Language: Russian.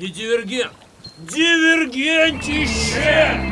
Не дивергент. Дивергентище!